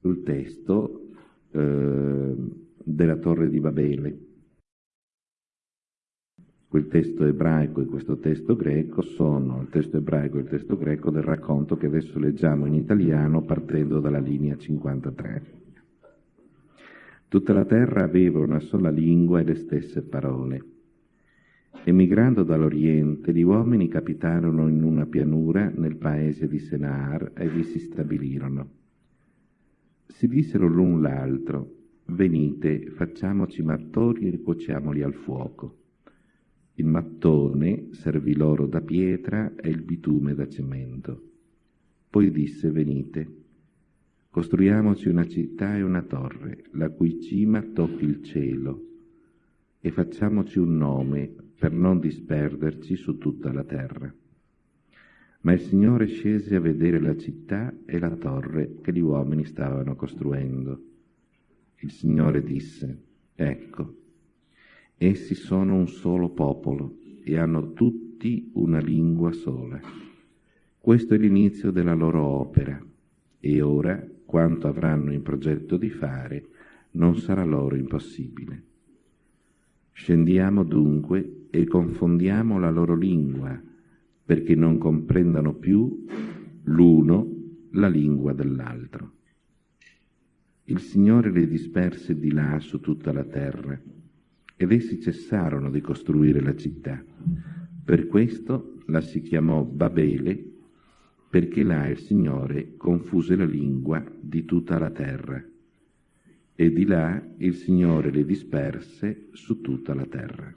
sul testo eh, della Torre di Babele. Quel testo ebraico e questo testo greco sono il testo ebraico e il testo greco del racconto che adesso leggiamo in italiano partendo dalla linea 53. Tutta la terra aveva una sola lingua e le stesse parole. Emigrando dall'Oriente, gli uomini capitarono in una pianura nel paese di Senar e vi si stabilirono. Si dissero l'un l'altro, venite, facciamoci mattoni e cuociamoli al fuoco. Il mattone servì loro da pietra e il bitume da cemento. Poi disse, venite, costruiamoci una città e una torre, la cui cima tocchi il cielo, e facciamoci un nome per non disperderci su tutta la terra. Ma il Signore scese a vedere la città e la torre che gli uomini stavano costruendo. Il Signore disse, ecco, Essi sono un solo popolo e hanno tutti una lingua sola. Questo è l'inizio della loro opera e ora quanto avranno in progetto di fare non sarà loro impossibile. Scendiamo dunque e confondiamo la loro lingua perché non comprendano più l'uno la lingua dell'altro. Il Signore li disperse di là su tutta la terra ed essi cessarono di costruire la città. Per questo la si chiamò Babele, perché là il Signore confuse la lingua di tutta la terra, e di là il Signore le disperse su tutta la terra.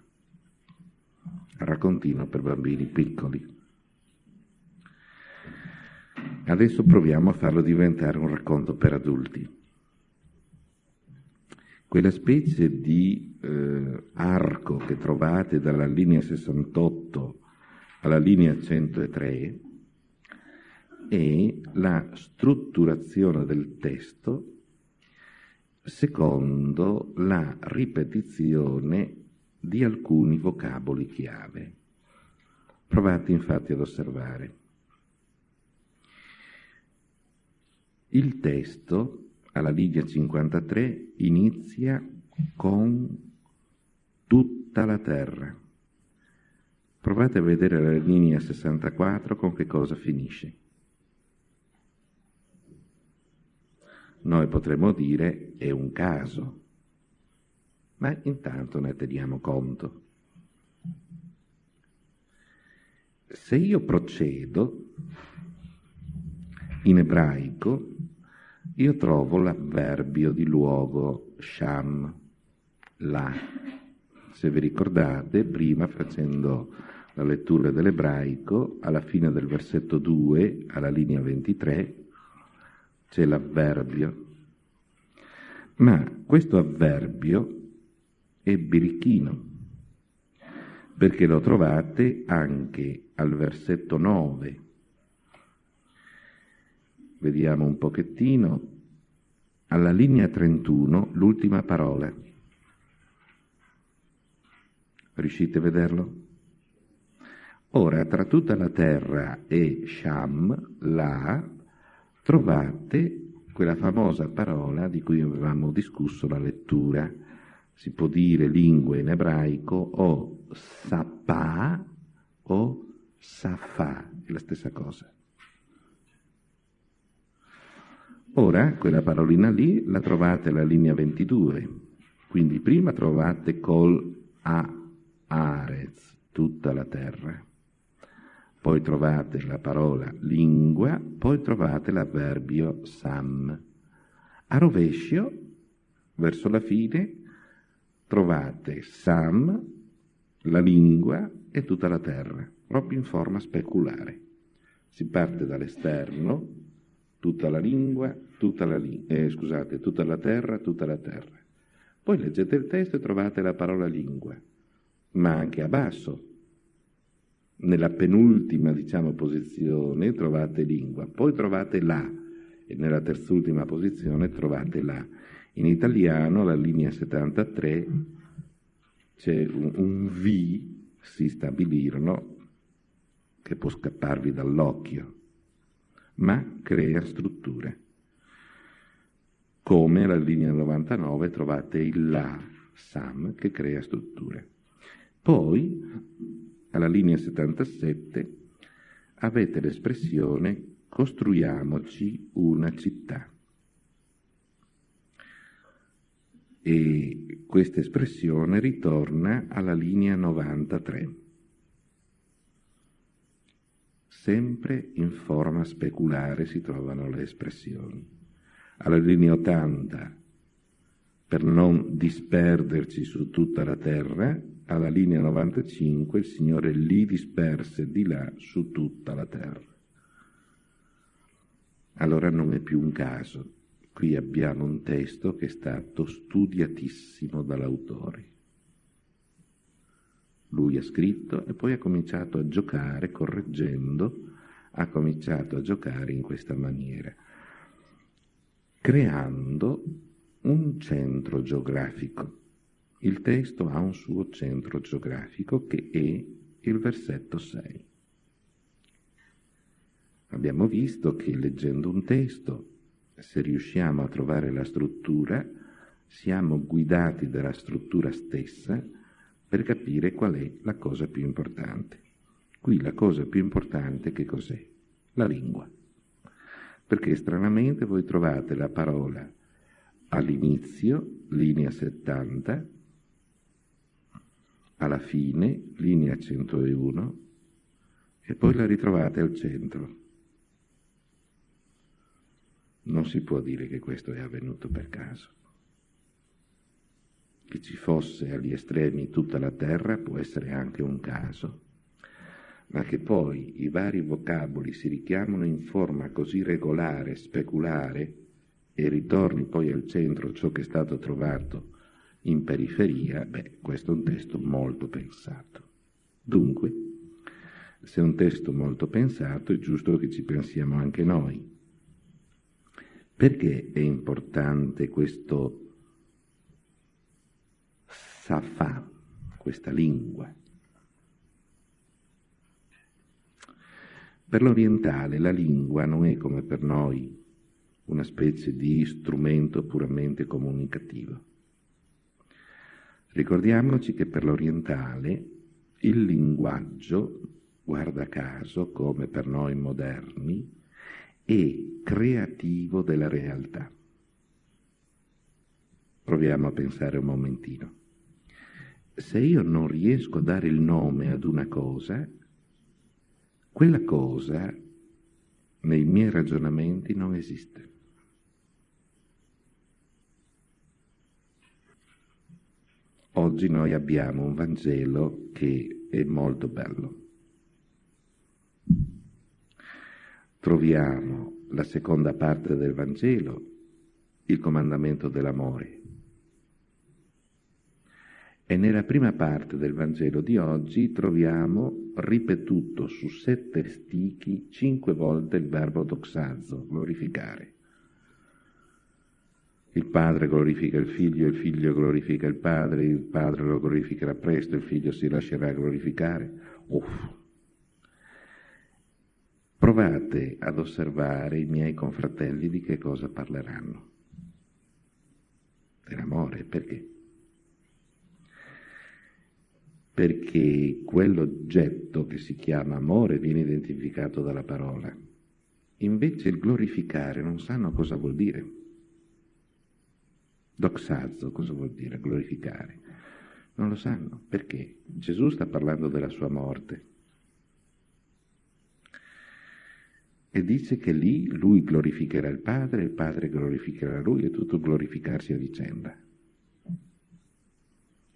Raccontino per bambini piccoli. Adesso proviamo a farlo diventare un racconto per adulti quella specie di eh, arco che trovate dalla linea 68 alla linea 103 è la strutturazione del testo secondo la ripetizione di alcuni vocaboli chiave. Provate infatti ad osservare. Il testo alla linea 53 inizia con tutta la terra. Provate a vedere la linea 64 con che cosa finisce. Noi potremmo dire è un caso, ma intanto ne teniamo conto. Se io procedo in ebraico io trovo l'avverbio di luogo sham, là. Se vi ricordate, prima facendo la lettura dell'ebraico, alla fine del versetto 2, alla linea 23, c'è l'avverbio. Ma questo avverbio è birichino, perché lo trovate anche al versetto 9 Vediamo un pochettino. Alla linea 31, l'ultima parola. Riuscite a vederlo? Ora, tra tutta la terra e Sham, là, trovate quella famosa parola di cui avevamo discusso la lettura. Si può dire lingua in ebraico o sapà o safà, è la stessa cosa. Ora, quella parolina lì la trovate alla linea 22, quindi prima trovate col a arez, tutta la terra, poi trovate la parola lingua, poi trovate l'avverbio sam. A rovescio, verso la fine, trovate sam, la lingua e tutta la terra, proprio in forma speculare. Si parte dall'esterno, tutta la lingua, tutta la, eh, scusate, tutta la terra, tutta la terra. Poi leggete il testo e trovate la parola lingua, ma anche a basso. Nella penultima, diciamo, posizione trovate lingua, poi trovate la, e nella terzultima posizione trovate la. In italiano, la linea 73, c'è un, un V, si stabilirono, che può scapparvi dall'occhio ma crea strutture. come alla linea 99 trovate il La Sam che crea strutture. Poi, alla linea 77, avete l'espressione costruiamoci una città. E questa espressione ritorna alla linea 93 sempre in forma speculare si trovano le espressioni. Alla linea 80, per non disperderci su tutta la terra, alla linea 95 il Signore li disperse di là su tutta la terra. Allora non è più un caso. Qui abbiamo un testo che è stato studiatissimo dall'autore. Lui ha scritto e poi ha cominciato a giocare, correggendo, ha cominciato a giocare in questa maniera, creando un centro geografico. Il testo ha un suo centro geografico che è il versetto 6. Abbiamo visto che leggendo un testo, se riusciamo a trovare la struttura, siamo guidati dalla struttura stessa per capire qual è la cosa più importante. Qui la cosa più importante che cos'è? La lingua. Perché stranamente voi trovate la parola all'inizio, linea 70, alla fine, linea 101, e poi la ritrovate al centro. Non si può dire che questo è avvenuto per caso che ci fosse agli estremi tutta la terra può essere anche un caso, ma che poi i vari vocaboli si richiamano in forma così regolare, speculare, e ritorni poi al centro ciò che è stato trovato in periferia, beh, questo è un testo molto pensato. Dunque, se è un testo molto pensato, è giusto che ci pensiamo anche noi. Perché è importante questo Safa, questa lingua. Per l'orientale la lingua non è come per noi una specie di strumento puramente comunicativo. Ricordiamoci che per l'orientale il linguaggio, guarda caso, come per noi moderni, è creativo della realtà. Proviamo a pensare un momentino se io non riesco a dare il nome ad una cosa, quella cosa nei miei ragionamenti non esiste. Oggi noi abbiamo un Vangelo che è molto bello. Troviamo la seconda parte del Vangelo, il comandamento dell'amore. E nella prima parte del Vangelo di oggi troviamo ripetuto su sette stichi cinque volte il verbo doxazzo, glorificare. Il padre glorifica il figlio, il figlio glorifica il padre, il padre lo glorificherà presto, il figlio si lascerà glorificare. Uff. Provate ad osservare i miei confratelli di che cosa parleranno. Dell'amore, perché? Perché quell'oggetto che si chiama amore viene identificato dalla parola. Invece il glorificare non sanno cosa vuol dire. Doxazzo cosa vuol dire glorificare? Non lo sanno. Perché? Gesù sta parlando della sua morte. E dice che lì lui glorificherà il Padre, il Padre glorificherà lui e tutto glorificarsi a vicenda.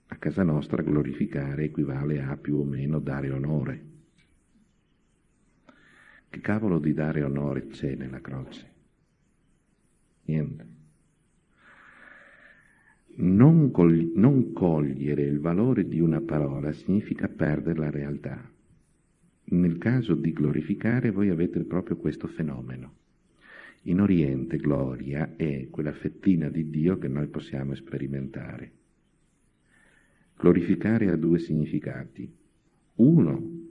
A casa nostra glorificare equivale a più o meno dare onore. Che cavolo di dare onore c'è nella croce? Niente. Non, cogli- non cogliere il valore di una parola significa perdere la realtà. Nel caso di glorificare voi avete proprio questo fenomeno. In Oriente gloria è quella fettina di Dio che noi possiamo sperimentare. Glorificare ha due significati. Uno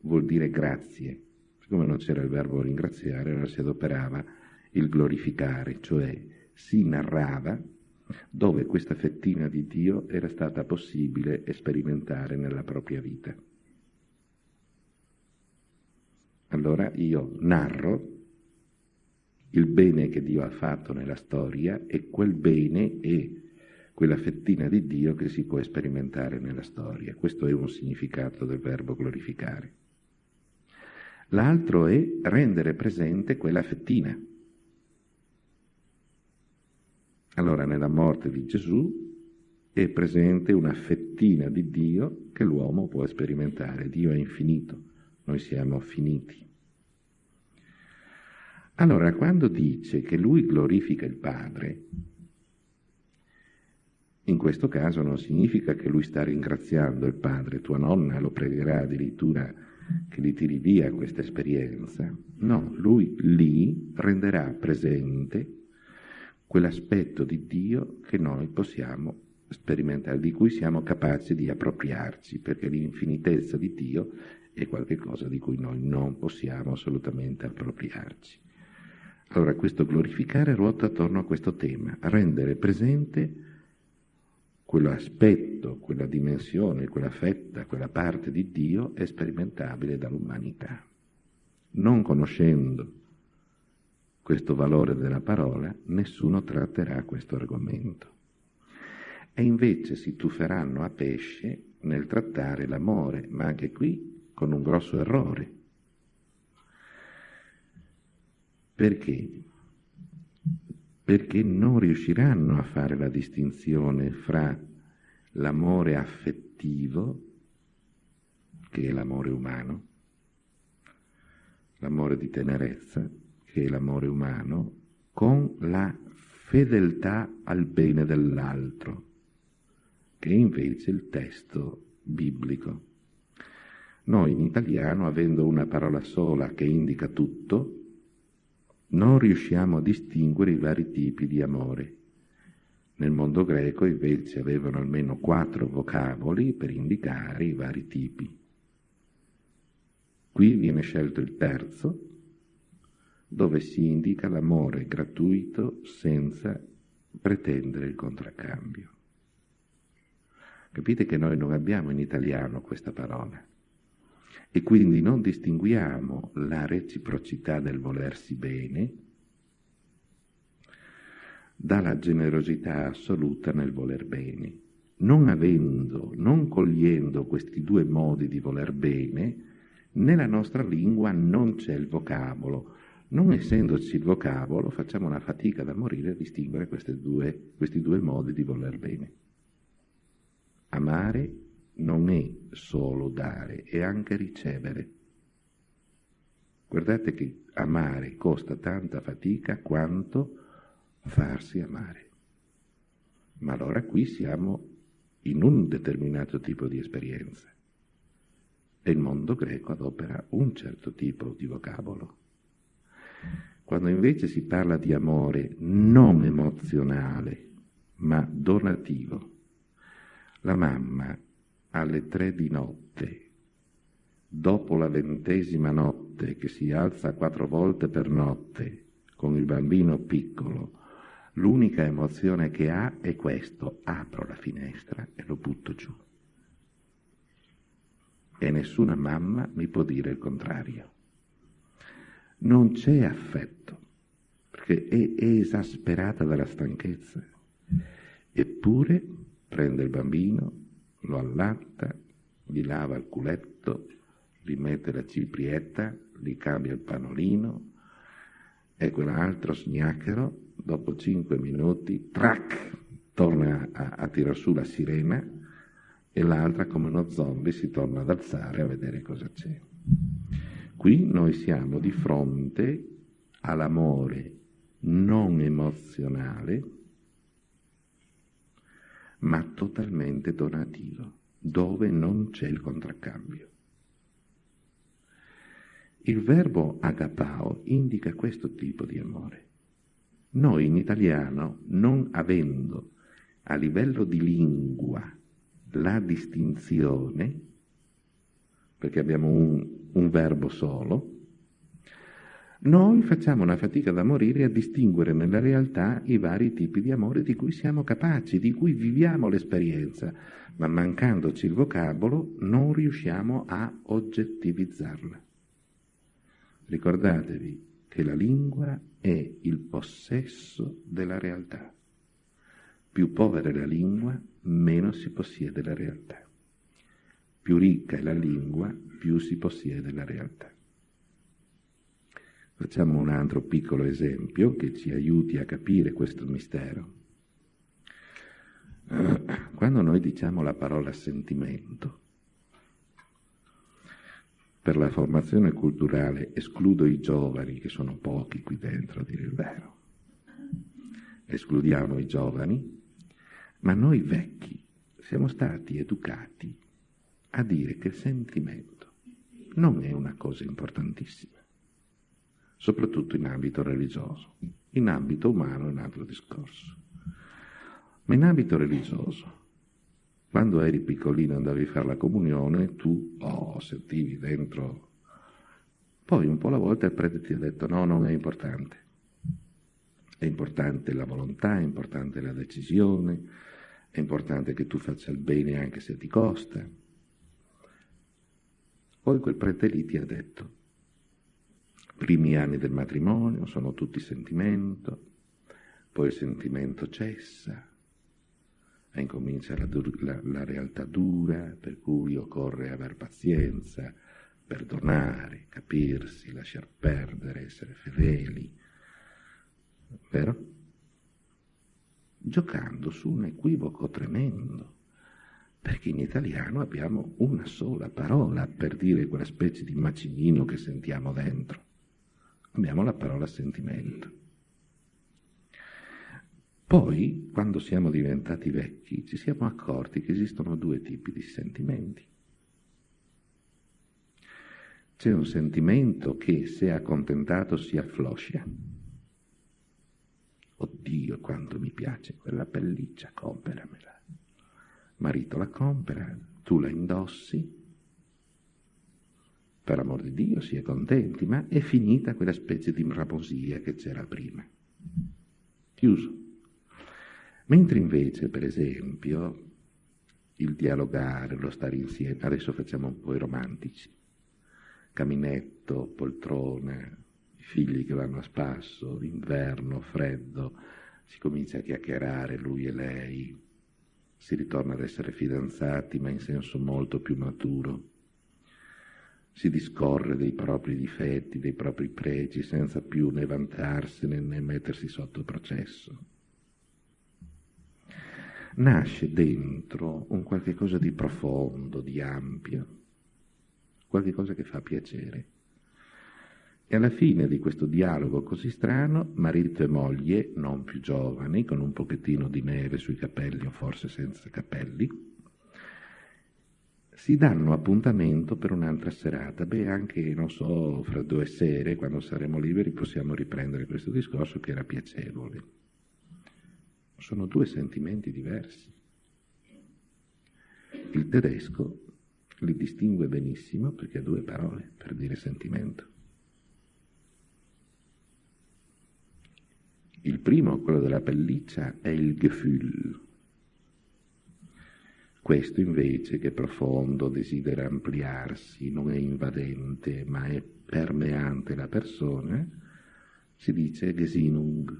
vuol dire grazie. Siccome non c'era il verbo ringraziare, allora si adoperava il glorificare, cioè si narrava dove questa fettina di Dio era stata possibile sperimentare nella propria vita. Allora io narro il bene che Dio ha fatto nella storia e quel bene è quella fettina di Dio che si può sperimentare nella storia. Questo è un significato del verbo glorificare. L'altro è rendere presente quella fettina. Allora nella morte di Gesù è presente una fettina di Dio che l'uomo può sperimentare. Dio è infinito, noi siamo finiti. Allora, quando dice che lui glorifica il Padre, in questo caso non significa che lui sta ringraziando il Padre, tua nonna lo pregherà addirittura che gli tiri via questa esperienza. No, lui lì renderà presente quell'aspetto di Dio che noi possiamo sperimentare, di cui siamo capaci di appropriarci, perché l'infinitezza di Dio è qualcosa di cui noi non possiamo assolutamente appropriarci. Allora questo glorificare ruota attorno a questo tema, rendere presente quell'aspetto, quella dimensione, quella fetta, quella parte di Dio è sperimentabile dall'umanità. Non conoscendo questo valore della parola, nessuno tratterà questo argomento. E invece si tufferanno a pesce nel trattare l'amore, ma anche qui con un grosso errore Perché? Perché non riusciranno a fare la distinzione fra l'amore affettivo, che è l'amore umano, l'amore di tenerezza, che è l'amore umano, con la fedeltà al bene dell'altro, che è invece il testo biblico. Noi in italiano, avendo una parola sola che indica tutto, non riusciamo a distinguere i vari tipi di amore. Nel mondo greco invece avevano almeno quattro vocaboli per indicare i vari tipi. Qui viene scelto il terzo, dove si indica l'amore gratuito senza pretendere il contraccambio. Capite che noi non abbiamo in italiano questa parola e quindi non distinguiamo la reciprocità del volersi bene dalla generosità assoluta nel voler bene. Non avendo, non cogliendo questi due modi di voler bene, nella nostra lingua non c'è il vocabolo. Non essendoci il vocabolo, facciamo una fatica da morire a distinguere due, questi due modi di voler bene. Amare non è solo dare, è anche ricevere. Guardate che amare costa tanta fatica quanto farsi amare. Ma allora qui siamo in un determinato tipo di esperienza e il mondo greco adopera un certo tipo di vocabolo. Quando invece si parla di amore non emozionale, ma donativo, la mamma alle tre di notte, dopo la ventesima notte che si alza quattro volte per notte con il bambino piccolo, l'unica emozione che ha è questo, apro la finestra e lo butto giù. E nessuna mamma mi può dire il contrario. Non c'è affetto, perché è, esasperata dalla stanchezza. Eppure prende il bambino, lo allatta, gli lava il culetto, gli mette la ciprietta, gli cambia il panolino e quell'altro sgnacchero, dopo cinque minuti, trac, torna a, a tirar su la sirena e l'altra come uno zombie si torna ad alzare a vedere cosa c'è. Qui noi siamo di fronte all'amore non emozionale ma totalmente donativo, dove non c'è il contraccambio. Il verbo agapao indica questo tipo di amore. Noi in italiano, non avendo a livello di lingua la distinzione, perché abbiamo un, un verbo solo, Noi facciamo una fatica da morire a distinguere nella realtà i vari tipi di amore di cui siamo capaci, di cui viviamo l'esperienza, ma mancandoci il vocabolo non riusciamo a oggettivizzarla. Ricordatevi che la lingua è il possesso della realtà. Più povera è la lingua, meno si possiede la realtà. Più ricca è la lingua, più si possiede la realtà. Facciamo un altro piccolo esempio che ci aiuti a capire questo mistero. Quando noi diciamo la parola sentimento, per la formazione culturale escludo i giovani, che sono pochi qui dentro, a dire il vero. Escludiamo i giovani, ma noi vecchi siamo stati educati a dire che il sentimento non è una cosa importantissima soprattutto in ambito religioso. In ambito umano è un altro discorso. Ma in ambito religioso, quando eri piccolino e andavi a fare la comunione, tu oh, sentivi dentro. Poi un po' alla volta il prete ti ha detto no, non è importante. È importante la volontà, è importante la decisione, è importante che tu faccia il bene anche se ti costa. Poi quel prete lì ti ha detto primi anni del matrimonio sono tutti sentimento, poi il sentimento cessa e incomincia la, la, la realtà dura, per cui occorre aver pazienza, perdonare, capirsi, lasciar perdere, essere fedeli. Vero? Giocando su un equivoco tremendo, perché in italiano abbiamo una sola parola per dire quella specie di macinino che sentiamo dentro abbiamo la parola sentimento. Poi, quando siamo diventati vecchi, ci siamo accorti che esistono due tipi di sentimenti. C'è un sentimento che, se accontentato, si affloscia. Oddio, quanto mi piace quella pelliccia, comperamela. Marito la compera, tu la indossi, per amor di Dio, si è contenti, ma è finita quella specie di raposia che c'era prima. Chiuso. Mentre invece, per esempio, il dialogare, lo stare insieme, adesso facciamo un po' i romantici, caminetto, poltrona, figli che vanno a spasso, inverno, freddo, si comincia a chiacchierare lui e lei, si ritorna ad essere fidanzati ma in senso molto più maturo si discorre dei propri difetti, dei propri pregi, senza più né vantarsene né mettersi sotto processo. Nasce dentro un qualche cosa di profondo, di ampio, qualche cosa che fa piacere. E alla fine di questo dialogo così strano, marito e moglie, non più giovani, con un pochettino di neve sui capelli o forse senza capelli, si danno appuntamento per un'altra serata. Beh, anche, non so, fra due sere, quando saremo liberi, possiamo riprendere questo discorso che era piacevole. Sono due sentimenti diversi. Il tedesco li distingue benissimo perché ha due parole per dire sentimento. Il primo, quello della pelliccia, è il Gefühl, questo invece, che è profondo, desidera ampliarsi, non è invadente, ma è permeante la persona, si dice Gesinnung.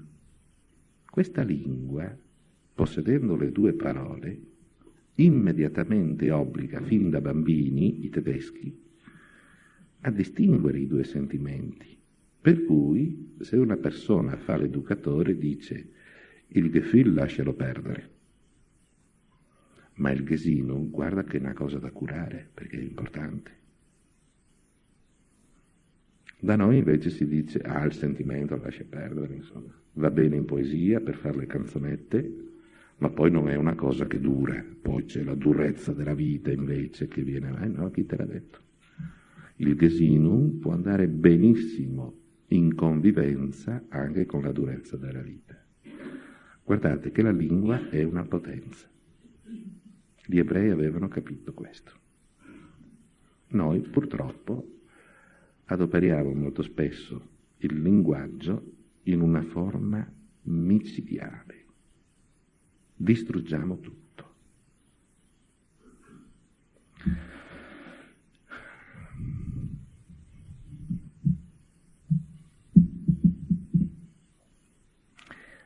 Questa lingua, possedendo le due parole, immediatamente obbliga fin da bambini, i tedeschi, a distinguere i due sentimenti. Per cui, se una persona fa l'educatore, dice il Gefühl lascialo perdere ma il Gesino guarda che è una cosa da curare, perché è importante. Da noi invece si dice, ah, il sentimento lascia perdere, insomma. Va bene in poesia per fare le canzonette, ma poi non è una cosa che dura. Poi c'è la durezza della vita invece che viene, eh no, chi te l'ha detto? Il Gesinum può andare benissimo in convivenza anche con la durezza della vita. Guardate che la lingua è una potenza. Gli ebrei avevano capito questo. Noi purtroppo adoperiamo molto spesso il linguaggio in una forma micidiale. Distruggiamo tutto.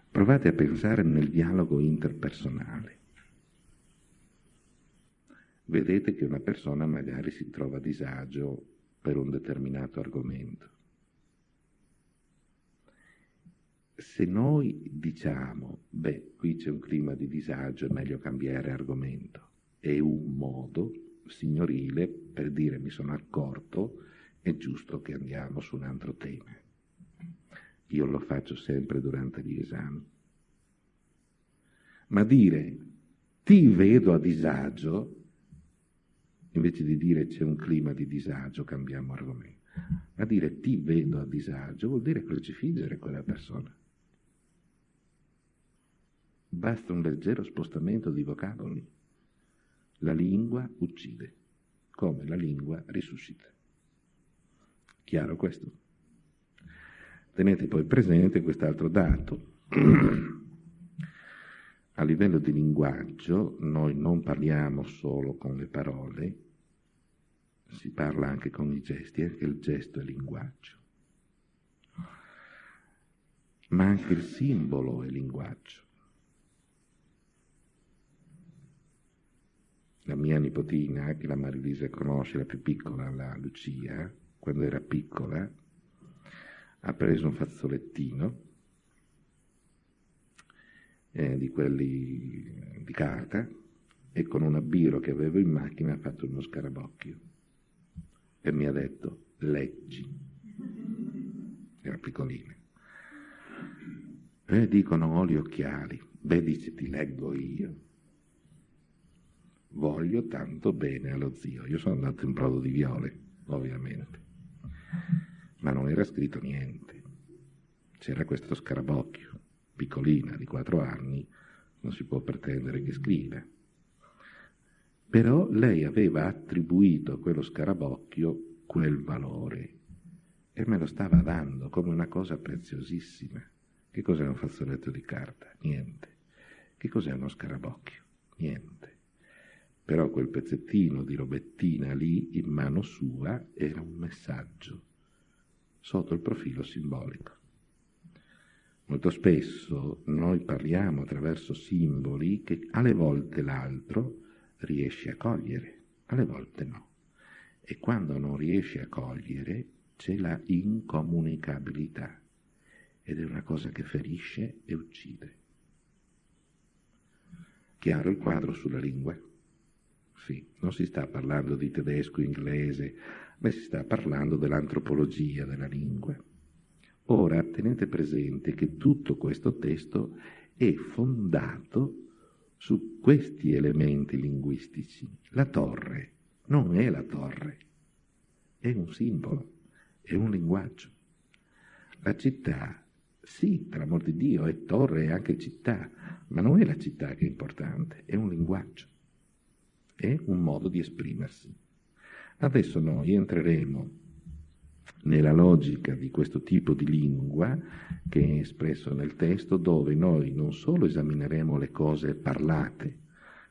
Provate a pensare nel dialogo interpersonale. Vedete che una persona magari si trova a disagio per un determinato argomento. Se noi diciamo, beh, qui c'è un clima di disagio, è meglio cambiare argomento, è un modo signorile per dire mi sono accorto, è giusto che andiamo su un altro tema. Io lo faccio sempre durante gli esami. Ma dire ti vedo a disagio, invece di dire c'è un clima di disagio, cambiamo argomento. Ma dire ti vedo a disagio vuol dire crocifiggere quella persona. Basta un leggero spostamento di vocaboli. La lingua uccide, come la lingua risuscita. Chiaro questo? Tenete poi presente quest'altro dato. A livello di linguaggio noi non parliamo solo con le parole, si parla anche con i gesti, anche il gesto è linguaggio. Ma anche il simbolo è linguaggio. La mia nipotina, che la Marilisa conosce, la più piccola, la Lucia, quando era piccola, ha preso un fazzolettino eh, di quelli di carta e con un abbiro che avevo in macchina ha fatto uno scarabocchio e mi ha detto leggi. Era piccolina. E dicono ho gli occhiali. Beh, dice ti leggo io. Voglio tanto bene allo zio. Io sono andato in brodo di viole, ovviamente ma non era scritto niente. C'era questo scarabocchio, piccolina, di quattro anni, non si può pretendere che scriva. Però lei aveva attribuito a quello scarabocchio quel valore e me lo stava dando come una cosa preziosissima. Che cos'è un fazzoletto di carta? Niente. Che cos'è uno scarabocchio? Niente. Però quel pezzettino di robettina lì in mano sua era un messaggio sotto il profilo simbolico. Molto spesso noi parliamo attraverso simboli che alle volte l'altro riesce a cogliere, alle volte no. E quando non riesce a cogliere c'è la incomunicabilità ed è una cosa che ferisce e uccide. Chiaro il quadro sulla lingua? Sì, non si sta parlando di tedesco, inglese, ma si sta parlando dell'antropologia della lingua. Ora tenete presente che tutto questo testo è fondato su questi elementi linguistici. La torre non è la torre, è un simbolo, è un linguaggio. La città, sì, per amor di Dio, è torre e anche città, ma non è la città che è importante, è un linguaggio, è un modo di esprimersi. Adesso noi entreremo nella logica di questo tipo di lingua che è espresso nel testo, dove noi non solo esamineremo le cose parlate,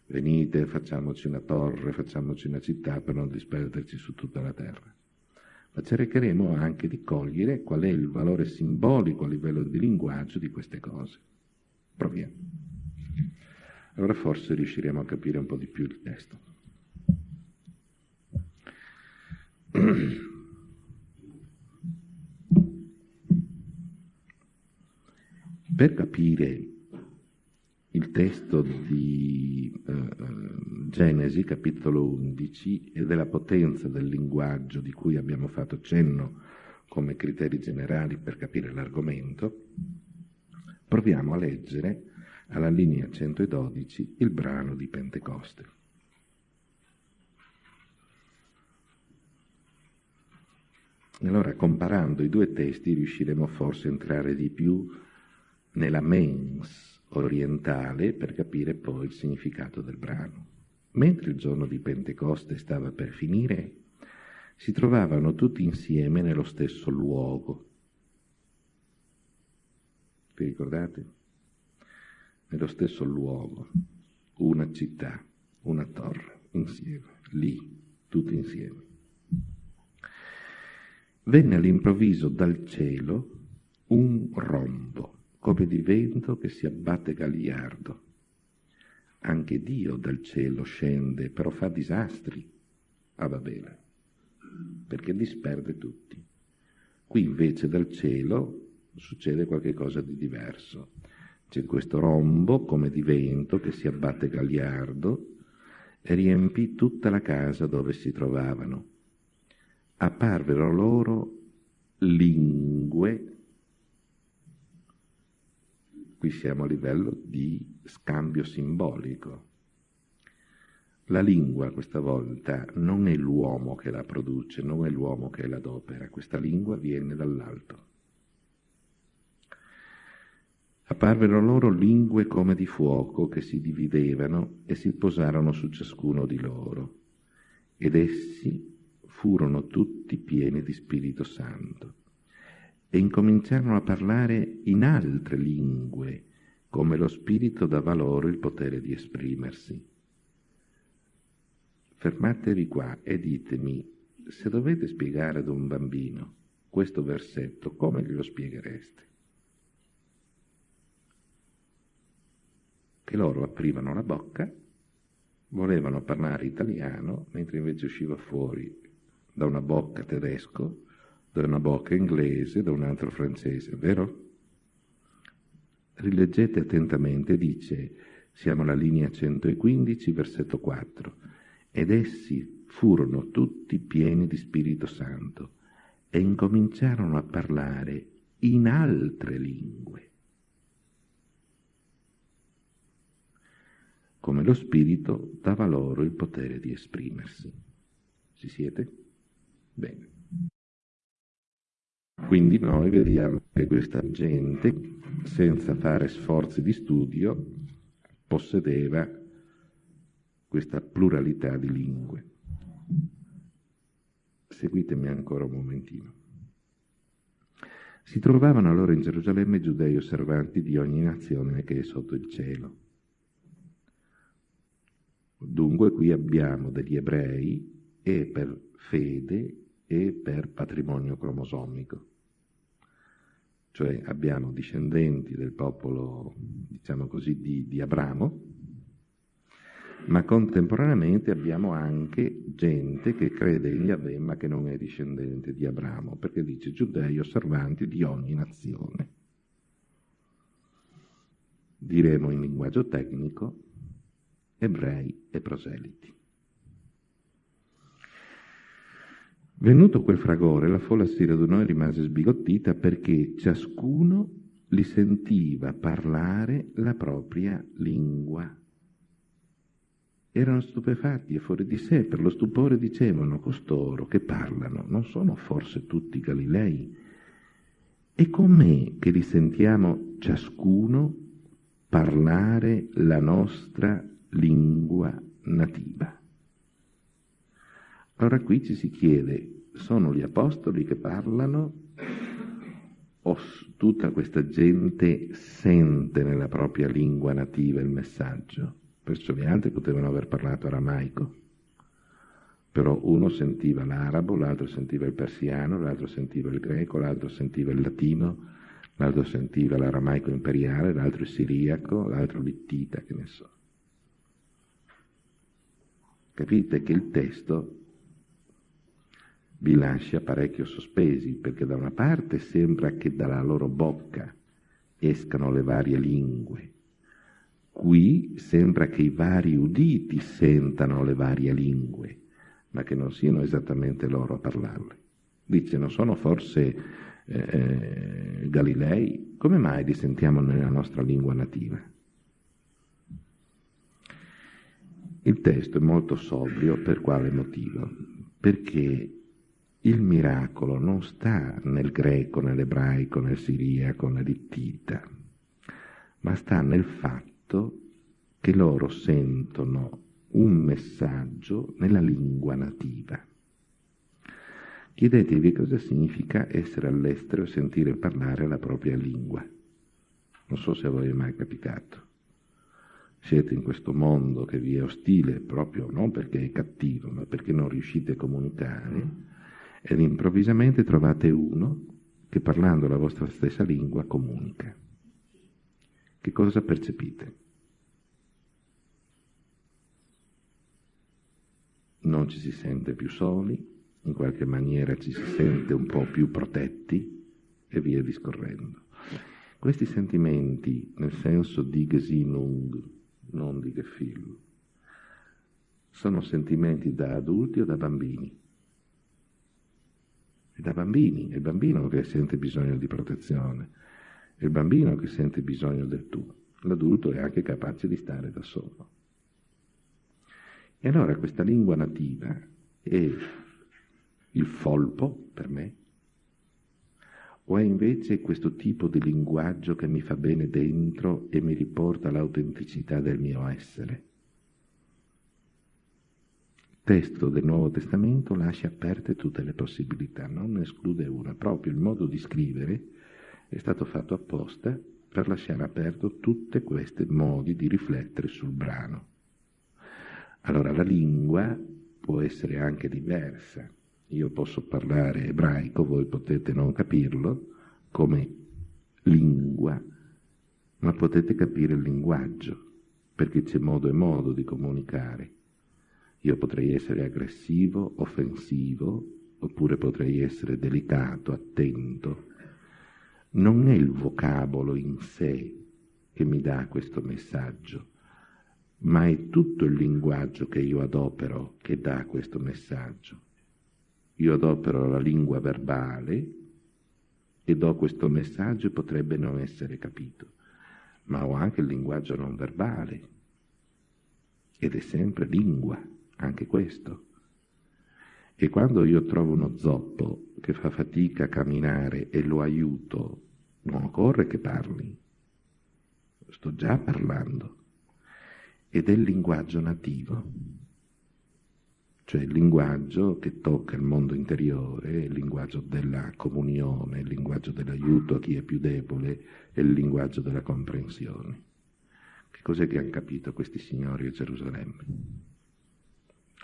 venite, facciamoci una torre, facciamoci una città per non disperderci su tutta la terra, ma cercheremo anche di cogliere qual è il valore simbolico a livello di linguaggio di queste cose. Proviamo. Allora forse riusciremo a capire un po' di più il testo. Per capire il testo di uh, Genesi, capitolo 11, e della potenza del linguaggio di cui abbiamo fatto cenno come criteri generali per capire l'argomento, proviamo a leggere alla linea 112 il brano di Pentecoste. Allora, comparando i due testi, riusciremo forse a entrare di più nella mens orientale per capire poi il significato del brano. Mentre il giorno di Pentecoste stava per finire, si trovavano tutti insieme nello stesso luogo. Vi ricordate? Nello stesso luogo, una città, una torre, insieme, lì, tutti insieme. Venne all'improvviso dal cielo un rombo, come di vento che si abbatte gagliardo. Anche Dio dal cielo scende, però fa disastri a Babele, perché disperde tutti. Qui invece dal cielo succede qualcosa di diverso. C'è questo rombo come di vento che si abbatte gagliardo e riempì tutta la casa dove si trovavano. Apparvero loro lingue, qui siamo a livello di scambio simbolico. La lingua questa volta non è l'uomo che la produce, non è l'uomo che l'adopera, questa lingua viene dall'alto. Apparvero loro lingue come di fuoco che si dividevano e si posarono su ciascuno di loro, ed essi furono tutti pieni di Spirito Santo e incominciarono a parlare in altre lingue, come lo Spirito dava loro il potere di esprimersi. Fermatevi qua e ditemi, se dovete spiegare ad un bambino questo versetto, come glielo spieghereste? che loro aprivano la bocca, volevano parlare italiano, mentre invece usciva fuori da una bocca tedesco, da una bocca inglese, da un altro francese, vero? Rileggete attentamente, dice, siamo alla linea 115, versetto 4, ed essi furono tutti pieni di Spirito Santo e incominciarono a parlare in altre lingue come lo Spirito dava loro il potere di esprimersi. Ci siete? Bene. Quindi noi vediamo che questa gente, senza fare sforzi di studio, possedeva questa pluralità di lingue. Seguitemi ancora un momentino. Si trovavano allora in Gerusalemme giudei osservanti di ogni nazione che è sotto il cielo. Dunque qui abbiamo degli ebrei e per fede e per patrimonio cromosomico. Cioè abbiamo discendenti del popolo, diciamo così, di, di Abramo, ma contemporaneamente abbiamo anche gente che crede in Yahweh ma che non è discendente di Abramo, perché dice giudei osservanti di ogni nazione. Diremo in linguaggio tecnico ebrei e proseliti. Venuto quel fragore, la folla si radunò e rimase sbigottita perché ciascuno li sentiva parlare la propria lingua. Erano stupefatti e fuori di sé, per lo stupore dicevano costoro che parlano, non sono forse tutti Galilei? E com'è che li sentiamo ciascuno parlare la nostra lingua nativa. Allora qui ci si chiede, sono gli apostoli che parlano o tutta questa gente sente nella propria lingua nativa il messaggio? Perciò gli altri potevano aver parlato aramaico, però uno sentiva l'arabo, l'altro sentiva il persiano, l'altro sentiva il greco, l'altro sentiva il latino, l'altro sentiva l'aramaico imperiale, l'altro il siriaco, l'altro l'ittita, che ne so. Capite che il testo vi lascia parecchio sospesi, perché da una parte sembra che dalla loro bocca escano le varie lingue, qui sembra che i vari uditi sentano le varie lingue, ma che non siano esattamente loro a parlarle. Dice, non sono forse eh, eh Galilei? Come mai li sentiamo nella nostra lingua nativa? Il testo è molto sobrio per quale motivo? Perché il miracolo non sta nel greco, nell'ebraico, nel siriaco, nell'ittita, ma sta nel fatto che loro sentono un messaggio nella lingua nativa. Chiedetevi cosa significa essere all'estero e sentire parlare la propria lingua. Non so se a voi è mai capitato. Siete in questo mondo che vi è ostile proprio non perché è cattivo, ma perché non riuscite a comunicare, ed improvvisamente trovate uno che parlando la vostra stessa lingua comunica. Che cosa percepite? Non ci si sente più soli, in qualche maniera ci si sente un po' più protetti e via discorrendo. Questi sentimenti, nel senso di Gesinnung, non di Gefühl, sono sentimenti da adulti o da bambini? È da bambini, è il bambino che sente bisogno di protezione, è il bambino che sente bisogno del tu, l'adulto è anche capace di stare da solo. E allora questa lingua nativa è il folpo per me? O è invece questo tipo di linguaggio che mi fa bene dentro e mi riporta all'autenticità del mio essere? Testo del Nuovo Testamento lascia aperte tutte le possibilità, non ne esclude una. Proprio il modo di scrivere è stato fatto apposta per lasciare aperto tutti questi modi di riflettere sul brano. Allora la lingua può essere anche diversa, io posso parlare ebraico, voi potete non capirlo come lingua, ma potete capire il linguaggio, perché c'è modo e modo di comunicare. Io potrei essere aggressivo, offensivo, oppure potrei essere delicato, attento. Non è il vocabolo in sé che mi dà questo messaggio, ma è tutto il linguaggio che io adopero che dà questo messaggio. Io adopero la lingua verbale e do questo messaggio e potrebbe non essere capito, ma ho anche il linguaggio non verbale ed è sempre lingua, anche questo. E quando io trovo uno zoppo che fa fatica a camminare e lo aiuto, non occorre che parli, sto già parlando, ed è il linguaggio nativo cioè il linguaggio che tocca il mondo interiore, il linguaggio della comunione, il linguaggio dell'aiuto a chi è più debole e il linguaggio della comprensione. Che cos'è che hanno capito questi signori a Gerusalemme?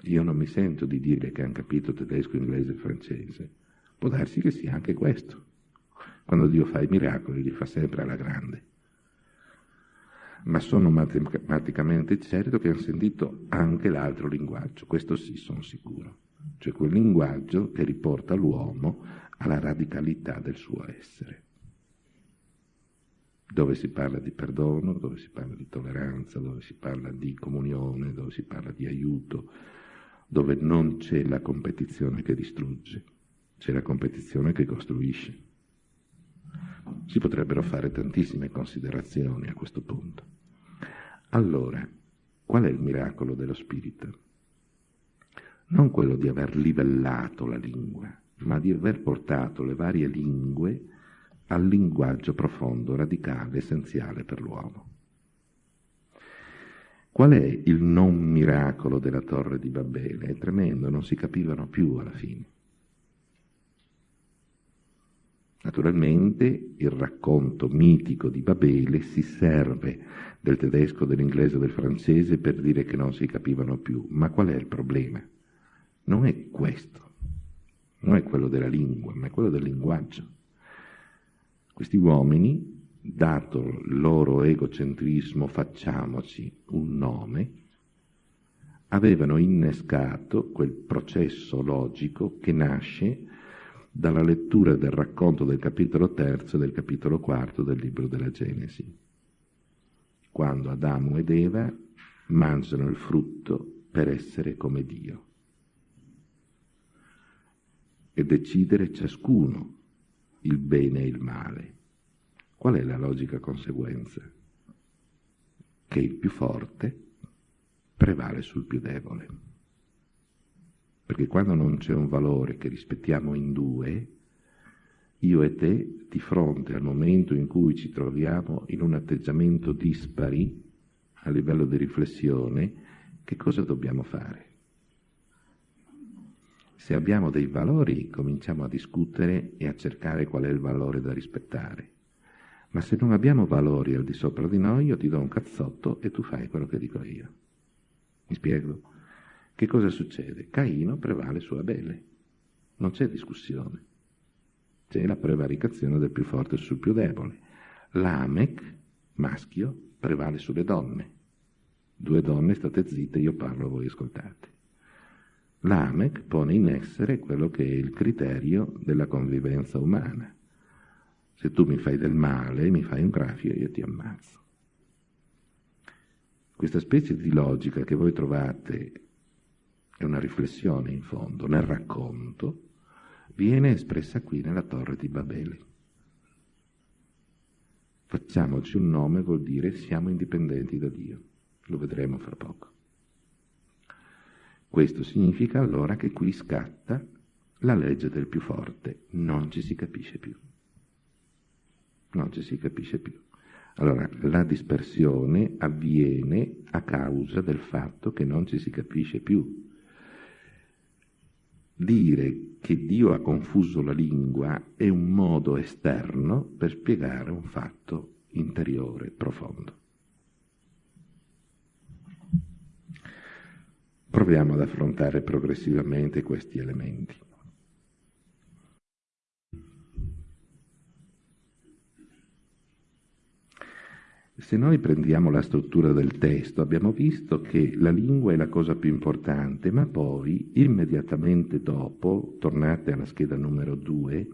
Io non mi sento di dire che hanno capito tedesco, inglese e francese. Può darsi che sia anche questo. Quando Dio fa i miracoli li fa sempre alla grande ma sono matematicamente certo che hanno sentito anche l'altro linguaggio, questo sì sono sicuro, cioè quel linguaggio che riporta l'uomo alla radicalità del suo essere, dove si parla di perdono, dove si parla di tolleranza, dove si parla di comunione, dove si parla di aiuto, dove non c'è la competizione che distrugge, c'è la competizione che costruisce. Si potrebbero fare tantissime considerazioni a questo punto. Allora, qual è il miracolo dello spirito? Non quello di aver livellato la lingua, ma di aver portato le varie lingue al linguaggio profondo, radicale, essenziale per l'uomo. Qual è il non miracolo della torre di Babele? È tremendo, non si capivano più alla fine. Naturalmente il racconto mitico di Babele si serve del tedesco, dell'inglese, del francese per dire che non si capivano più. Ma qual è il problema? Non è questo, non è quello della lingua, ma è quello del linguaggio. Questi uomini, dato il loro egocentrismo, facciamoci un nome, avevano innescato quel processo logico che nasce dalla lettura del racconto del capitolo terzo e del capitolo quarto del libro della Genesi, quando Adamo ed Eva mangiano il frutto per essere come Dio e decidere ciascuno il bene e il male. Qual è la logica conseguenza? Che il più forte prevale sul più debole perché quando non c'è un valore che rispettiamo in due, io e te, di fronte al momento in cui ci troviamo in un atteggiamento dispari a livello di riflessione, che cosa dobbiamo fare? Se abbiamo dei valori, cominciamo a discutere e a cercare qual è il valore da rispettare. Ma se non abbiamo valori al di sopra di noi, io ti do un cazzotto e tu fai quello che dico io. Mi spiego? Che cosa succede? Caino prevale su Abele. Non c'è discussione. C'è la prevaricazione del più forte sul più debole. Lamech, maschio, prevale sulle donne. Due donne, state zitte, io parlo, voi ascoltate. Lamech pone in essere quello che è il criterio della convivenza umana. Se tu mi fai del male, mi fai un graffio, io ti ammazzo. Questa specie di logica che voi trovate è una riflessione in fondo, nel racconto, viene espressa qui nella torre di Babele. Facciamoci un nome vuol dire siamo indipendenti da Dio, lo vedremo fra poco. Questo significa allora che qui scatta la legge del più forte, non ci si capisce più. Non ci si capisce più. Allora, la dispersione avviene a causa del fatto che non ci si capisce più. Dire che Dio ha confuso la lingua è un modo esterno per spiegare un fatto interiore, profondo. Proviamo ad affrontare progressivamente questi elementi. Se noi prendiamo la struttura del testo, abbiamo visto che la lingua è la cosa più importante, ma poi, immediatamente dopo, tornate alla scheda numero 2,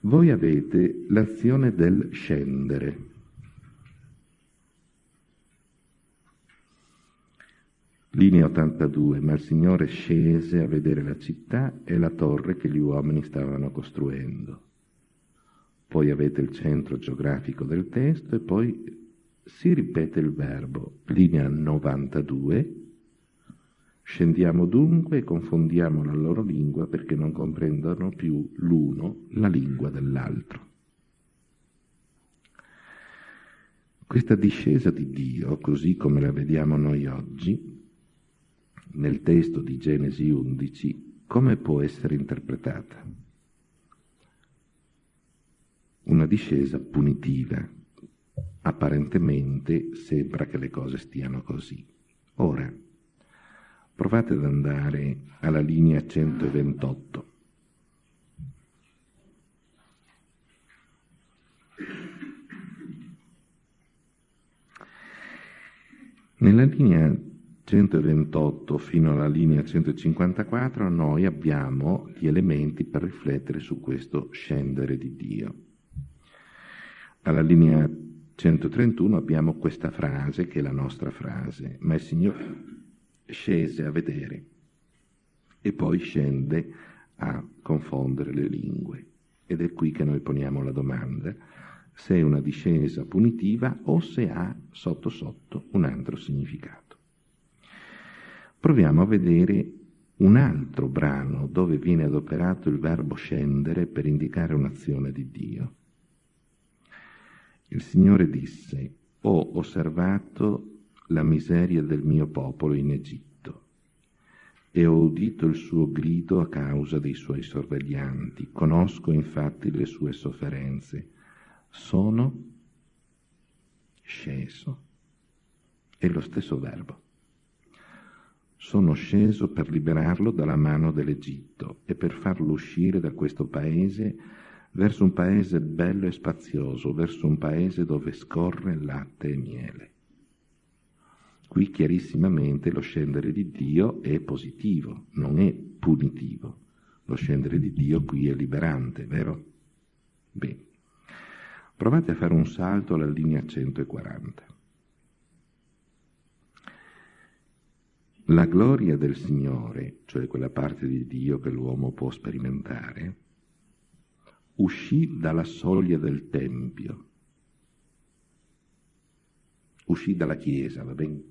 voi avete l'azione del scendere. Linea 82, ma il Signore scese a vedere la città e la torre che gli uomini stavano costruendo. Poi avete il centro geografico del testo e poi si ripete il verbo. Linea 92, scendiamo dunque e confondiamo la loro lingua perché non comprendono più l'uno la lingua dell'altro. Questa discesa di Dio, così come la vediamo noi oggi, nel testo di Genesi 11 come può essere interpretata? Una discesa punitiva. Apparentemente sembra che le cose stiano così. Ora, provate ad andare alla linea 128. Nella linea 128 fino alla linea 154 noi abbiamo gli elementi per riflettere su questo scendere di Dio. Alla linea 131 abbiamo questa frase che è la nostra frase, ma il Signore scese a vedere e poi scende a confondere le lingue. Ed è qui che noi poniamo la domanda se è una discesa punitiva o se ha sotto sotto un altro significato proviamo a vedere un altro brano dove viene adoperato il verbo scendere per indicare un'azione di Dio. Il Signore disse, ho osservato la miseria del mio popolo in Egitto e ho udito il suo grido a causa dei suoi sorveglianti, conosco infatti le sue sofferenze, sono sceso. È lo stesso verbo. Sono sceso per liberarlo dalla mano dell'Egitto e per farlo uscire da questo paese verso un paese bello e spazioso, verso un paese dove scorre latte e miele. Qui chiarissimamente lo scendere di Dio è positivo, non è punitivo. Lo scendere di Dio qui è liberante, vero? Bene. Provate a fare un salto alla linea 140. La gloria del Signore, cioè quella parte di Dio che l'uomo può sperimentare, uscì dalla soglia del Tempio, uscì dalla Chiesa, va bene?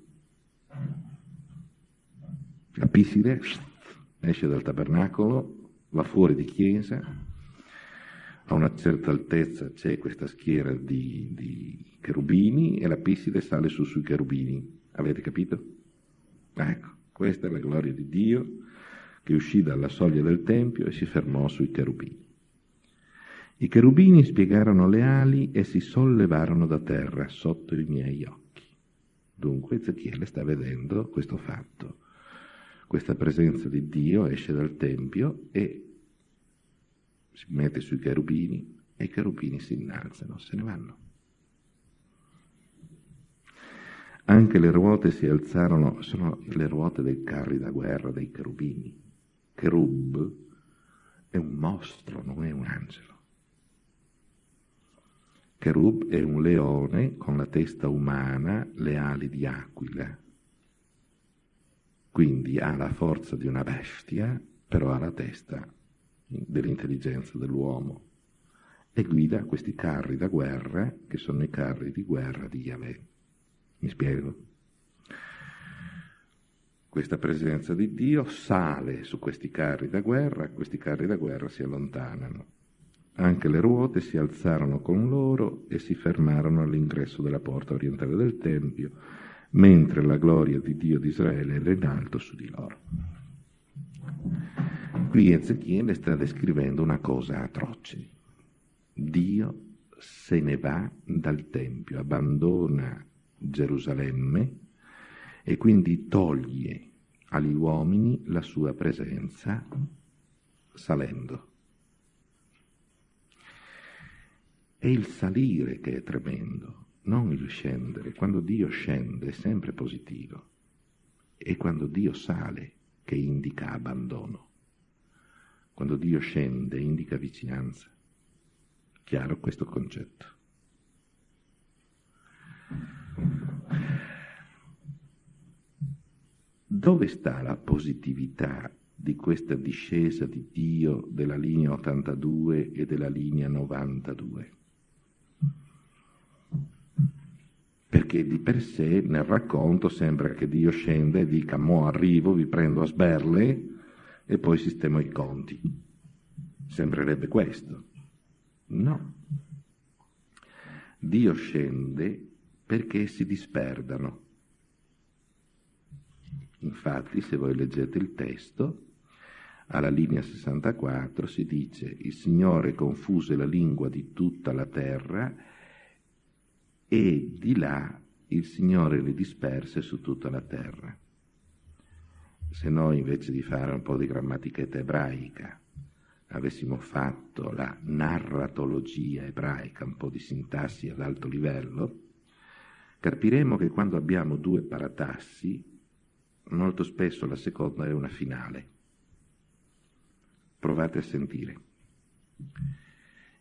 La Piside esce dal tabernacolo, va fuori di Chiesa, a una certa altezza c'è questa schiera di, di cherubini e la Piside sale su sui cherubini. Avete capito? Ecco, questa è la gloria di Dio che uscì dalla soglia del Tempio e si fermò sui cherubini. I cherubini spiegarono le ali e si sollevarono da terra sotto i miei occhi. Dunque Ezechiele sta vedendo questo fatto. Questa presenza di Dio esce dal Tempio e si mette sui cherubini e i cherubini si innalzano, se ne vanno. Anche le ruote si alzarono, sono le ruote dei carri da guerra dei cherubini. Cherub è un mostro, non è un angelo. Cherub è un leone con la testa umana, le ali di aquila. Quindi ha la forza di una bestia, però ha la testa dell'intelligenza dell'uomo e guida questi carri da guerra che sono i carri di guerra di Yahweh. Mi spiego? Questa presenza di Dio sale su questi carri da guerra, questi carri da guerra si allontanano. Anche le ruote si alzarono con loro e si fermarono all'ingresso della porta orientale del Tempio, mentre la gloria di Dio di Israele era in alto su di loro. Qui Ezechiele sta descrivendo una cosa atroce. Dio se ne va dal Tempio, abbandona Gerusalemme e quindi toglie agli uomini la sua presenza salendo. È il salire che è tremendo, non il scendere. Quando Dio scende è sempre positivo. È quando Dio sale che indica abbandono. Quando Dio scende indica vicinanza. Chiaro questo concetto. Dove sta la positività di questa discesa di Dio della linea 82 e della linea 92? Perché di per sé nel racconto sembra che Dio scenda e dica mo arrivo, vi prendo a sberle e poi sistemo i conti. Sembrerebbe questo. No. Dio scende perché si disperdano. Infatti, se voi leggete il testo, alla linea 64 si dice il Signore confuse la lingua di tutta la terra e di là il Signore li disperse su tutta la terra. Se noi invece di fare un po' di grammatichetta ebraica avessimo fatto la narratologia ebraica, un po' di sintassi ad alto livello, capiremo che quando abbiamo due paratassi, molto spesso la seconda è una finale. Provate a sentire.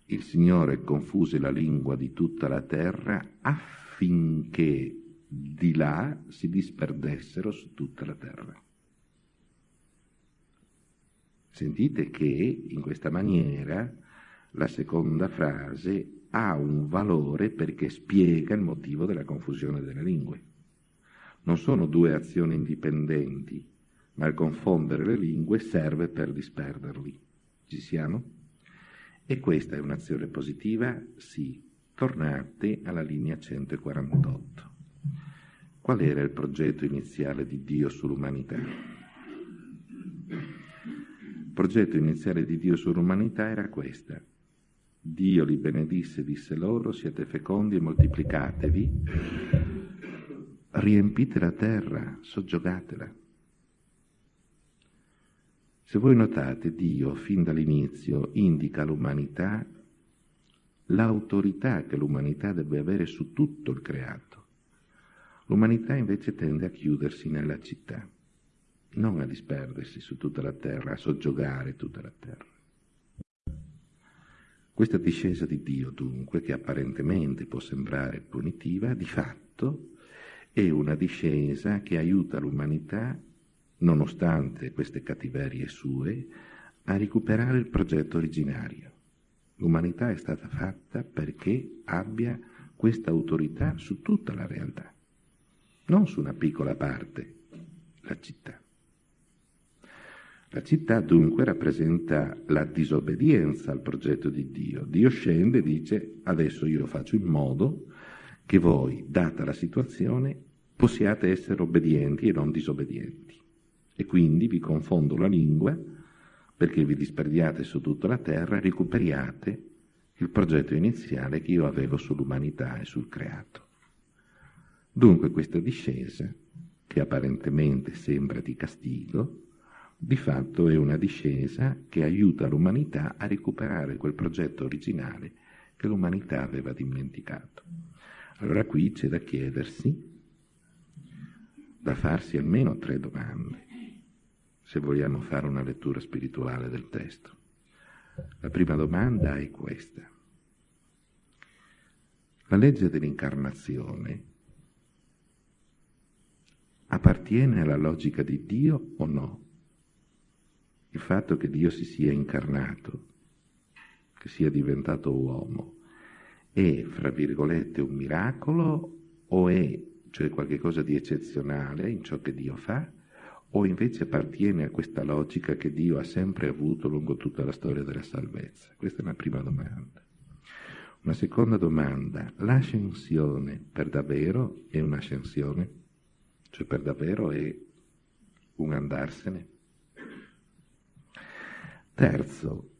Il Signore confuse la lingua di tutta la terra affinché di là si disperdessero su tutta la terra. Sentite che in questa maniera la seconda frase ha un valore perché spiega il motivo della confusione delle lingue. Non sono due azioni indipendenti, ma il confondere le lingue serve per disperderli. Ci siamo? E questa è un'azione positiva? Sì. Tornate alla linea 148. Qual era il progetto iniziale di Dio sull'umanità? Il progetto iniziale di Dio sull'umanità era questa Dio li benedisse e disse loro, siete fecondi e moltiplicatevi, riempite la terra, soggiogatela. Se voi notate, Dio fin dall'inizio indica all'umanità l'autorità che l'umanità deve avere su tutto il creato. L'umanità invece tende a chiudersi nella città, non a disperdersi su tutta la terra, a soggiogare tutta la terra. Questa discesa di Dio, dunque, che apparentemente può sembrare punitiva, di fatto è una discesa che aiuta l'umanità, nonostante queste cattiverie sue, a recuperare il progetto originario. L'umanità è stata fatta perché abbia questa autorità su tutta la realtà, non su una piccola parte, la città. La città dunque rappresenta la disobbedienza al progetto di Dio. Dio scende e dice adesso io faccio in modo che voi, data la situazione, possiate essere obbedienti e non disobbedienti. E quindi vi confondo la lingua perché vi disperdiate su tutta la terra e recuperiate il progetto iniziale che io avevo sull'umanità e sul creato. Dunque questa discesa, che apparentemente sembra di castigo, di fatto è una discesa che aiuta l'umanità a recuperare quel progetto originale che l'umanità aveva dimenticato. Allora qui c'è da chiedersi, da farsi almeno tre domande, se vogliamo fare una lettura spirituale del testo. La prima domanda è questa. La legge dell'incarnazione appartiene alla logica di Dio o no? Il fatto che Dio si sia incarnato, che sia diventato uomo, è, fra virgolette, un miracolo o è, cioè qualcosa di eccezionale in ciò che Dio fa, o invece appartiene a questa logica che Dio ha sempre avuto lungo tutta la storia della salvezza? Questa è una prima domanda. Una seconda domanda, l'ascensione per davvero è un'ascensione? Cioè per davvero è un andarsene? Terzo,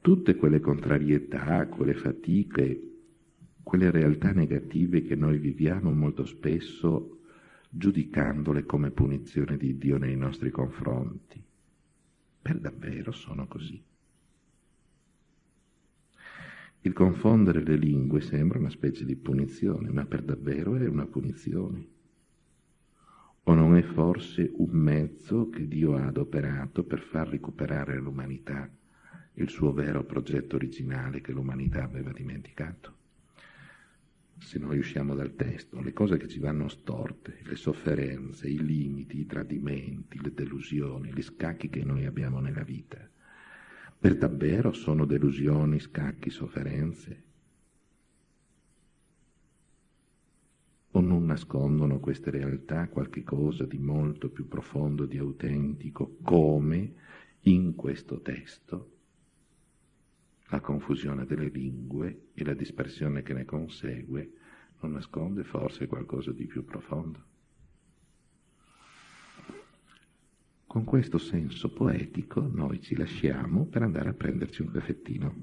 tutte quelle contrarietà, quelle fatiche, quelle realtà negative che noi viviamo molto spesso giudicandole come punizione di Dio nei nostri confronti. Per davvero sono così. Il confondere le lingue sembra una specie di punizione, ma per davvero è una punizione. O non è forse un mezzo che Dio ha adoperato per far recuperare all'umanità il suo vero progetto originale che l'umanità aveva dimenticato? Se noi usciamo dal testo, le cose che ci vanno storte, le sofferenze, i limiti, i tradimenti, le delusioni, gli scacchi che noi abbiamo nella vita, per davvero sono delusioni, scacchi, sofferenze? O non nascondono queste realtà qualche cosa di molto più profondo, di autentico, come in questo testo la confusione delle lingue e la dispersione che ne consegue non nasconde forse qualcosa di più profondo. Con questo senso poetico noi ci lasciamo per andare a prenderci un caffettino.